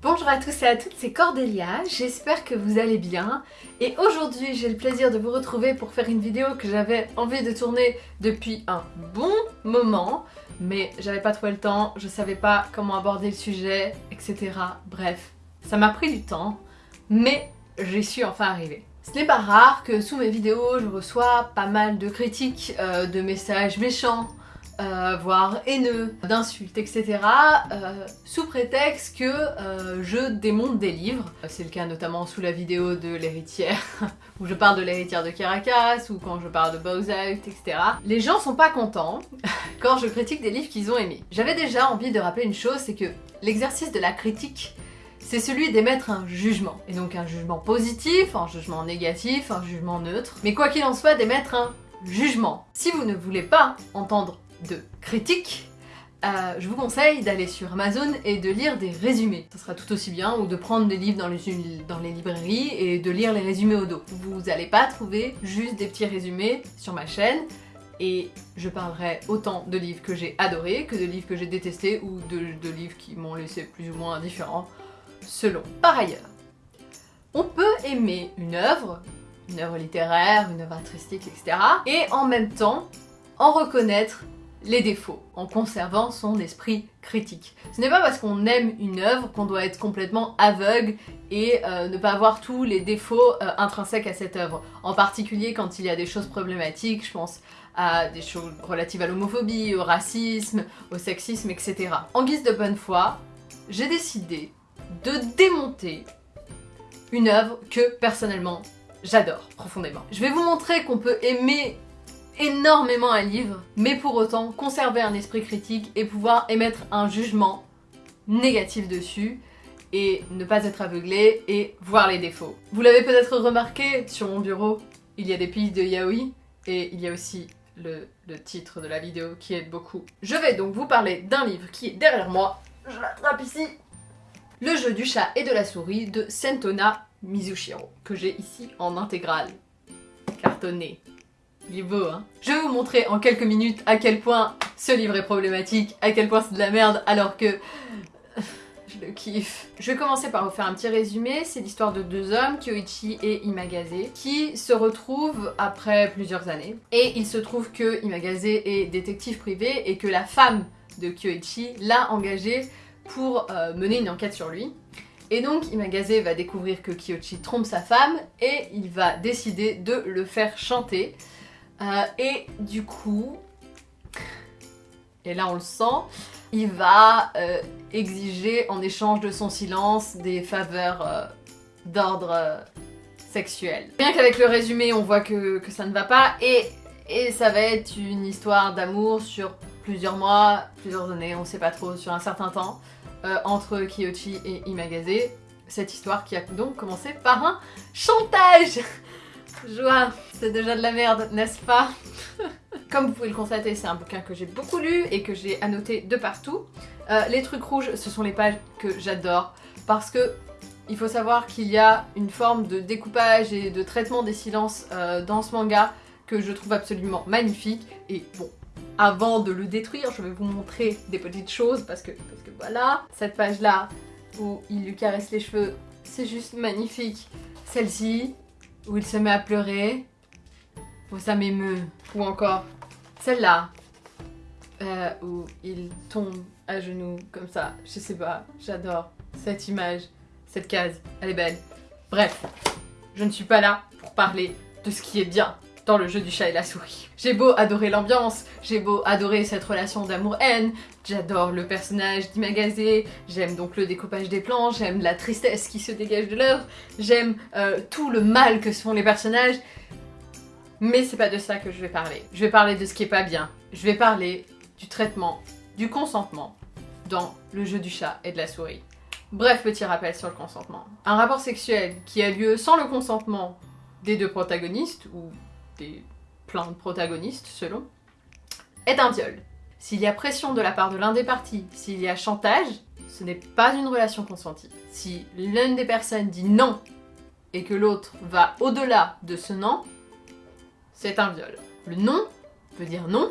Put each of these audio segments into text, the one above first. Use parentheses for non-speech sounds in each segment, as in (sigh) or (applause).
Bonjour à tous et à toutes, c'est Cordélia, j'espère que vous allez bien et aujourd'hui j'ai le plaisir de vous retrouver pour faire une vidéo que j'avais envie de tourner depuis un bon moment mais j'avais pas trouvé le temps, je savais pas comment aborder le sujet, etc. Bref, ça m'a pris du temps mais j'y suis enfin arrivée. Ce n'est pas rare que sous mes vidéos je reçois pas mal de critiques, euh, de messages méchants, euh, voire haineux, d'insultes, etc. Euh, sous prétexte que euh, je démonte des livres. C'est le cas notamment sous la vidéo de l'héritière, (laughs) où je parle de l'héritière de Caracas, ou quand je parle de Bowser, etc. Les gens sont pas contents (laughs) quand je critique des livres qu'ils ont aimés. J'avais déjà envie de rappeler une chose, c'est que l'exercice de la critique c'est celui d'émettre un jugement. Et donc un jugement positif, un jugement négatif, un jugement neutre. Mais quoi qu'il en soit, d'émettre un jugement. Si vous ne voulez pas entendre de critiques, euh, je vous conseille d'aller sur Amazon et de lire des résumés. Ça sera tout aussi bien, ou de prendre des livres dans les, dans les librairies et de lire les résumés au dos. Vous n'allez pas trouver juste des petits résumés sur ma chaîne, et je parlerai autant de livres que j'ai adorés que de livres que j'ai détestés ou de, de livres qui m'ont laissé plus ou moins indifférent, selon. Par ailleurs, on peut aimer une œuvre, une œuvre littéraire, une œuvre artistique, etc. et en même temps en reconnaître les défauts, en conservant son esprit critique. Ce n'est pas parce qu'on aime une œuvre qu'on doit être complètement aveugle et euh, ne pas voir tous les défauts euh, intrinsèques à cette œuvre. En particulier quand il y a des choses problématiques, je pense à des choses relatives à l'homophobie, au racisme, au sexisme, etc. En guise de bonne foi, j'ai décidé de démonter une œuvre que personnellement j'adore profondément. Je vais vous montrer qu'on peut aimer énormément un livre, mais pour autant conserver un esprit critique et pouvoir émettre un jugement négatif dessus et ne pas être aveuglé et voir les défauts. Vous l'avez peut-être remarqué, sur mon bureau, il y a des pistes de yaoi et il y a aussi le, le, titre de la vidéo qui aide beaucoup. Je vais donc vous parler d'un livre qui est derrière moi, je l'attrape ici, Le jeu du chat et de la souris de Sentona Mizushiro, que j'ai ici en intégrale, cartonné. Il est beau, hein Je vais vous montrer en quelques minutes à quel point ce livre est problématique, à quel point c'est de la merde, alors que... (sighs) Je le kiffe. Je vais commencer par vous faire un petit résumé. C'est l'histoire de deux hommes, Kyoichi et Imagaze, qui se retrouvent après plusieurs années. Et il se trouve que Imagaze est détective privé et que la femme de Kyoichi l'a engagé pour euh, mener une enquête sur lui. Et donc Imagaze va découvrir que Kyoichi trompe sa femme et il va décider de le faire chanter. Euh, et du coup, et là on le sent, il va euh, exiger en échange de son silence des faveurs euh, d'ordre sexuel. Bien qu'avec le résumé on voit que, ça ne va pas et, et ça va être une histoire d'amour sur plusieurs mois, plusieurs années, on sait pas trop, sur un certain temps, entre Kiyoshi et Imagaze. Cette histoire qui a donc commencé par un chantage Joie, c'est déjà de la merde, n'est-ce pas? (laughs) Comme vous pouvez le constater, c'est un bouquin que j'ai beaucoup lu et que j'ai annoté de partout. Euh, les trucs rouges, ce sont les pages que j'adore parce que il faut savoir qu'il y a une forme de découpage et de traitement des silences euh, dans ce manga que je trouve absolument magnifique. Et bon, avant de le détruire, je vais vous montrer des petites choses parce que, parce que voilà. Cette page-là où il lui caresse les cheveux, c'est juste magnifique. Celle-ci, où il se met à pleurer. Oh, ça m'émeut. Ou encore celle-là, euh, où il tombe à genoux comme ça. Je sais pas, j'adore cette image, cette case, elle est belle. Bref, je ne suis pas là pour parler de ce qui est bien dans le jeu du chat et la souris. J'ai beau adorer l'ambiance, j'ai beau adorer cette relation d'amour-haine, j'adore le personnage d'Imagazé, j'aime donc le découpage des plans, j'aime la tristesse qui se dégage de l'œuvre, j'aime euh, tout le mal que se font les personnages, mais c'est pas de ça que je vais parler. Je vais parler de ce qui est pas bien. Je vais parler du traitement, du consentement dans le jeu du chat et de la souris. Bref, petit rappel sur le consentement. Un rapport sexuel qui a lieu sans le consentement des deux protagonistes, ou des plein de protagonistes selon, est un viol. S'il y a pression de la part de l'un des partis, s'il y a chantage, ce n'est pas une relation consentie. Si l'une des personnes dit non et que l'autre va au-delà de ce non, c'est un viol. Le non veut dire non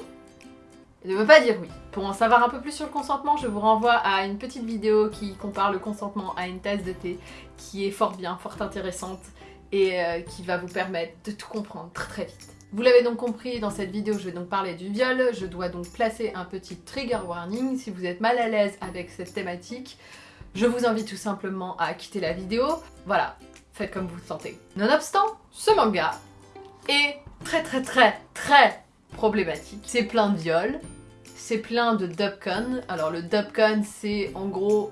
ne veut pas dire oui. Pour en savoir un peu plus sur le consentement, je vous renvoie à une petite vidéo qui compare le consentement à une tasse de thé, qui est fort bien, fort intéressante, et euh, qui va vous permettre de tout comprendre très très vite. Vous l'avez donc compris, dans cette vidéo, je vais donc parler du viol. Je dois donc placer un petit trigger warning. Si vous êtes mal à l'aise avec cette thématique, je vous invite tout simplement à quitter la vidéo. Voilà, faites comme vous le sentez. Nonobstant, ce manga est très très très très problématique. C'est plein de viols, c'est plein de dubcon. Alors le dubcon, c'est en gros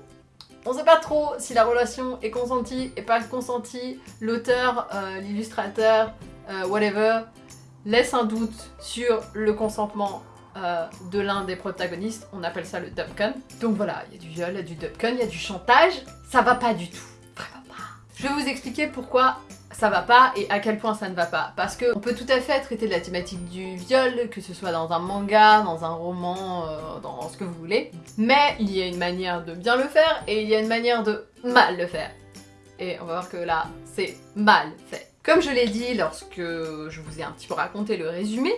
on sait pas trop si la relation est consentie et pas consentie. L'auteur, euh, l'illustrateur, euh, whatever, laisse un doute sur le consentement euh, de l'un des protagonistes. On appelle ça le dubcon. Donc voilà, il y a du viol, il y a du dubcon, il y a du chantage. Ça va pas du tout. Je vais vous expliquer pourquoi ça va pas et à quel point ça ne va pas. Parce qu'on peut tout à fait traiter de la thématique du viol, que ce soit dans un manga, dans un roman, euh, dans ce que vous voulez. Mais il y a une manière de bien le faire et il y a une manière de mal le faire. Et on va voir que là, c'est mal fait. Comme je l'ai dit lorsque je vous ai un petit peu raconté le résumé,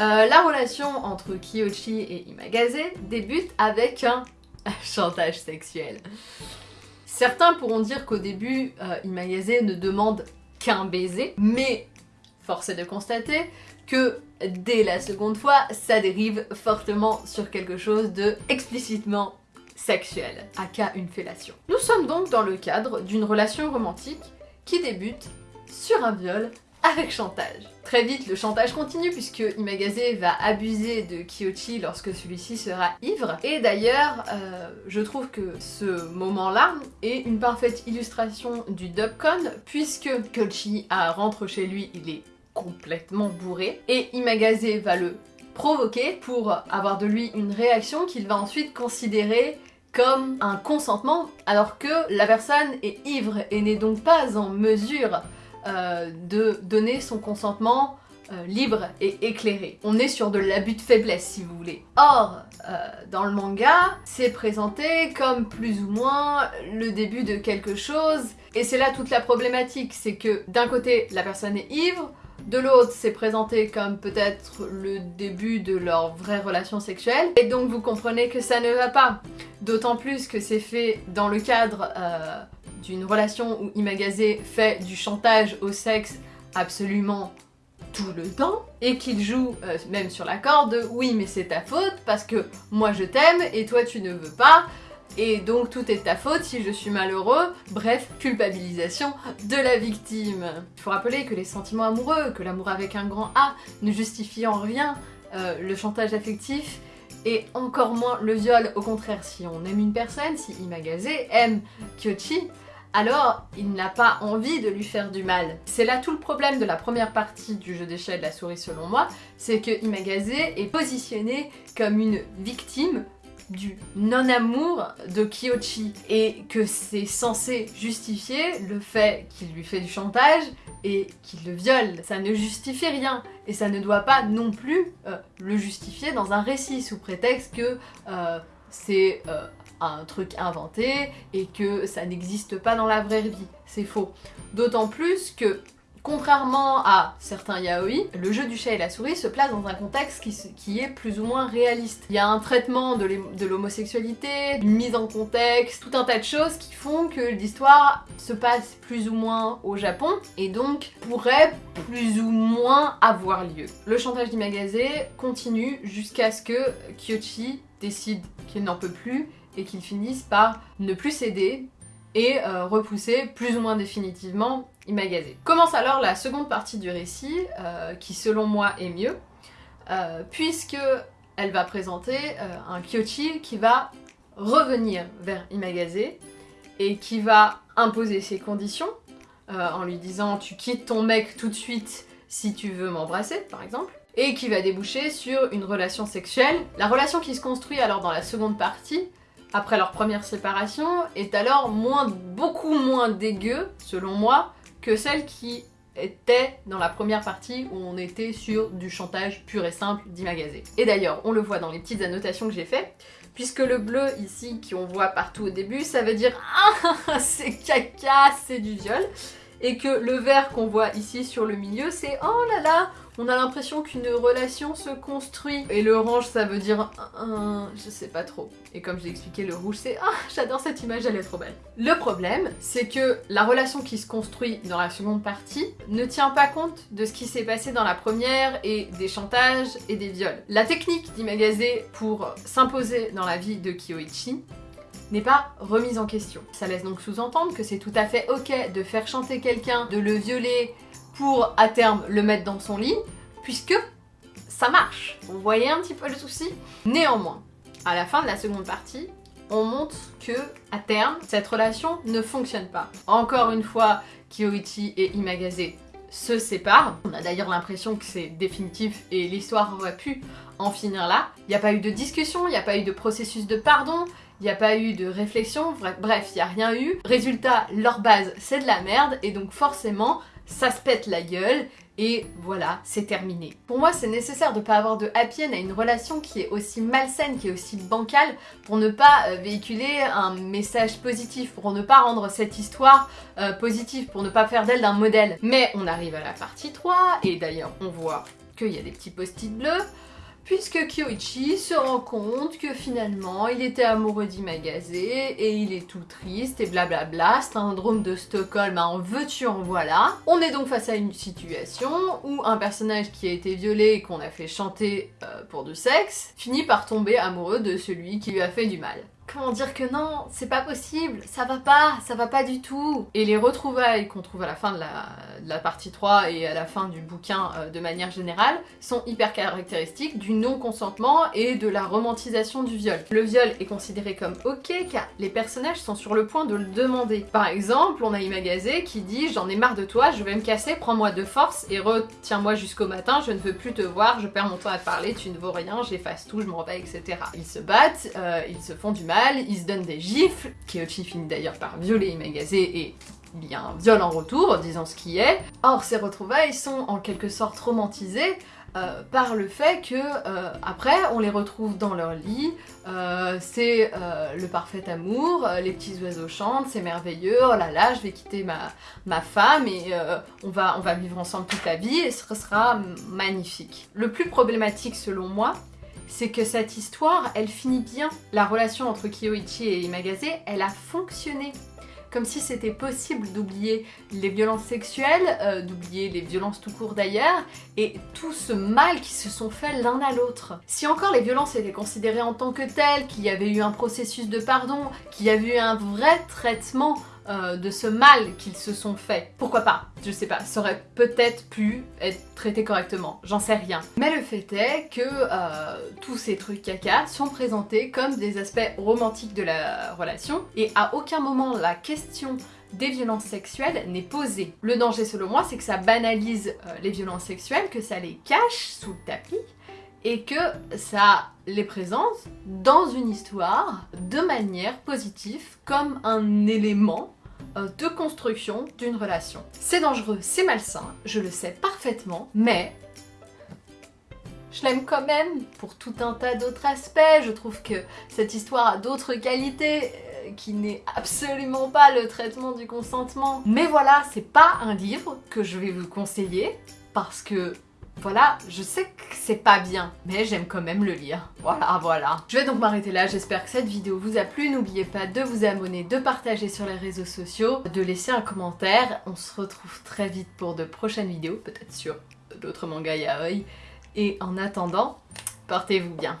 euh, la relation entre Kiyoshi et Imagaze débute avec un (laughs) chantage sexuel. Certains pourront dire qu'au début, euh, ne demande qu'un baiser, mais force est de constater que dès la seconde fois, ça dérive fortement sur quelque chose de explicitement sexuel, aka une fellation. Nous sommes donc dans le cadre d'une relation romantique qui débute sur un viol avec chantage. Très vite, le chantage continue puisque Imagaze va abuser de Kiyoshi lorsque celui-ci sera ivre. Et d'ailleurs, euh, je trouve que ce moment-là est une parfaite illustration du dubcon puisque Kiyoshi rentre chez lui, il est complètement bourré et Imagaze va le provoquer pour avoir de lui une réaction qu'il va ensuite considérer comme un consentement alors que la personne est ivre et n'est donc pas en mesure euh, de donner son consentement euh, libre et éclairé. On est sur de l'abus de faiblesse si vous voulez. Or, euh, dans le manga, c'est présenté comme plus ou moins le début de quelque chose et c'est là toute la problématique, c'est que d'un côté la personne est ivre, de l'autre, c'est présenté comme peut-être le début de leur vraie relation sexuelle. Et donc vous comprenez que ça ne va pas. D'autant plus que c'est fait dans le cadre d'une relation où Imagaze fait du chantage au sexe absolument tout le temps et qu'il joue euh, même sur la corde oui mais c'est ta faute parce que moi je t'aime et toi tu ne veux pas et donc tout est ta faute si je suis malheureux, bref, culpabilisation de la victime. Il faut rappeler que les sentiments amoureux, que l'amour avec un grand A ne justifie en rien euh, le chantage affectif et encore moins le viol. Au contraire, si on aime une personne, si Imagaze aime Kyochi, alors il n'a pas envie de lui faire du mal. C'est là tout le problème de la première partie du jeu d'échelle de la souris selon moi, c'est que Imagaze est positionné comme une victime du non-amour de Kiyoshi et que c'est censé justifier le fait qu'il lui fait du chantage et qu'il le viole. Ça ne justifie rien et ça ne doit pas non plus euh, le justifier dans un récit sous prétexte que euh, c'est euh, un truc inventé et que ça n'existe pas dans la vraie vie. C'est faux. D'autant plus que Contrairement à certains yaoi, le jeu du chat et la souris se place dans un contexte qui, est plus ou moins réaliste. Il y a un traitement de l'homosexualité, une mise en contexte, tout un tas de choses qui font que l'histoire se passe plus ou moins au Japon et donc pourrait plus ou moins avoir lieu. Le chantage d'Imagaze continue jusqu'à ce que Kyochi décide qu'il n'en peut plus et qu'il finisse par ne plus céder et euh, repousser plus ou moins définitivement Imagaze. Commence alors la seconde partie du récit, euh, qui selon moi est mieux, euh, puisque elle va présenter un Kyochi qui va revenir vers Imagaze et qui va imposer ses conditions en lui disant tu quittes ton mec tout de suite si tu veux m'embrasser par exemple et qui va déboucher sur une relation sexuelle. La relation qui se construit alors dans la seconde partie après leur première séparation est alors beaucoup moins dégueu, selon moi, que celle qui était dans la première partie où on était sur du chantage pur et simple d'Imagazé. Et d'ailleurs, on le voit dans les petites annotations que j'ai fait, puisque le bleu ici, qu'on voit partout au début, ça veut dire « Ah, (laughs) c'est caca, c'est du viol », et que le vert qu'on voit ici sur le milieu, c'est « Oh là là, on a l'impression qu'une relation se construit. Et le orange, ça veut dire un, je sais pas trop. Et comme je l'ai expliqué, le rouge, c'est ah, j'adore cette image, elle est trop belle. Le problème, c'est que la relation qui se construit dans la seconde partie ne tient pas compte de ce qui s'est passé dans la première et des chantages et des viols. La technique d'Imagase pour s'imposer dans la vie de Kyoichi n'est pas remise en question. Ça laisse donc sous-entendre que c'est tout à fait ok de faire chanter quelqu'un, de le violer pour à terme le mettre dans son lit, puisque ça marche. Vous voyez un petit peu le souci? Néanmoins, à la fin de la seconde partie, on montre que, à terme, cette relation ne fonctionne pas. Encore une fois, Kyoichi et Imagase se séparent. On a d'ailleurs l'impression que c'est définitif et l'histoire aurait pu en finir là. Il n'y a pas eu de discussion, il n'y a pas eu de processus de pardon, il n'y a pas eu de réflexion, bref, il n'y a rien eu. Résultat, leur base, c'est de la merde, et donc forcément, ça se pète la gueule, et voilà, c'est terminé. Pour moi, c'est nécessaire de ne pas avoir de happy à une relation qui est aussi malsaine, qui est aussi bancale, pour ne pas euh, véhiculer un message positif, pour ne pas rendre cette histoire euh, positive, pour ne pas faire d'elle d'un modèle. Mais on arrive à la partie 3, et d'ailleurs, on voit qu'il y a des petits post-it bleus, puisque Kyoichi se rend compte que finalement il était amoureux d'Imagase et il est tout triste et blablabla, syndrome de Stockholm, en veux-tu en voilà. On est donc face à une situation où un personnage qui a été violé et qu'on a fait chanter euh, pour du sexe finit par tomber amoureux de celui qui lui a fait du mal comment dire que non, c'est pas possible, ça va pas, ça va pas du tout. Et les retrouvailles qu'on trouve à la fin de la, partie 3 et à la fin du bouquin euh, de manière générale sont hyper caractéristiques du non-consentement et de la romantisation du viol. Le viol est considéré comme ok car les personnages sont sur le point de le demander. Par exemple, on a Imagase qui dit j'en ai marre de toi, je vais me casser, prends-moi de force et retiens-moi jusqu'au matin, je ne veux plus te voir, je perds mon temps à parler, tu ne vaux rien, j'efface tout, je m'en vais, etc. Ils se battent, euh, ils se font du mal, il se donne des gifles, Kyochi finit d'ailleurs par violer Imagase et il y a un viol en retour, disant ce qui est. Or, ces retrouvailles sont en quelque sorte romantisées euh, par le fait que euh, après on les retrouve dans leur lit, euh, c'est le parfait amour, les petits oiseaux chantent, c'est merveilleux, oh là là je vais quitter ma, ma femme et on, va, on va vivre ensemble toute la vie et ce sera magnifique. Le plus problématique selon moi, c'est que cette histoire, elle finit bien. La relation entre Kiyoichi et Imagase, elle a fonctionné. Comme si c'était possible d'oublier les violences sexuelles, euh, d'oublier les violences tout court d'ailleurs, et tout ce mal qui se sont faits l'un à l'autre. Si encore les violences étaient considérées en tant que telles, qu'il y avait eu un processus de pardon, qu'il y avait eu un vrai traitement euh, de ce mal qu'ils se sont fait. Pourquoi pas Je sais pas, ça aurait peut-être pu être traité correctement, j'en sais rien. Mais le fait est que euh, tous ces trucs caca sont présentés comme des aspects romantiques de la relation et à aucun moment la question des violences sexuelles n'est posée. Le danger selon moi c'est que ça banalise euh, les violences sexuelles, que ça les cache sous le tapis et que ça les présente dans une histoire de manière positive comme un élément euh, de construction d'une relation. C'est dangereux, c'est malsain, je le sais parfaitement, mais je l'aime quand même pour tout un tas d'autres aspects. Je trouve que cette histoire a d'autres qualités euh, qui n'est absolument pas le traitement du consentement. Mais voilà, c'est pas un livre que je vais vous conseiller parce que voilà, je sais que c'est pas bien, mais j'aime quand même le lire. Voilà, voilà. Je vais donc m'arrêter là, j'espère que cette vidéo vous a plu. N'oubliez pas de vous abonner, de partager sur les réseaux sociaux, de laisser un commentaire. On se retrouve très vite pour de prochaines vidéos, peut-être sur d'autres mangas yaoi. Et en attendant, portez-vous bien.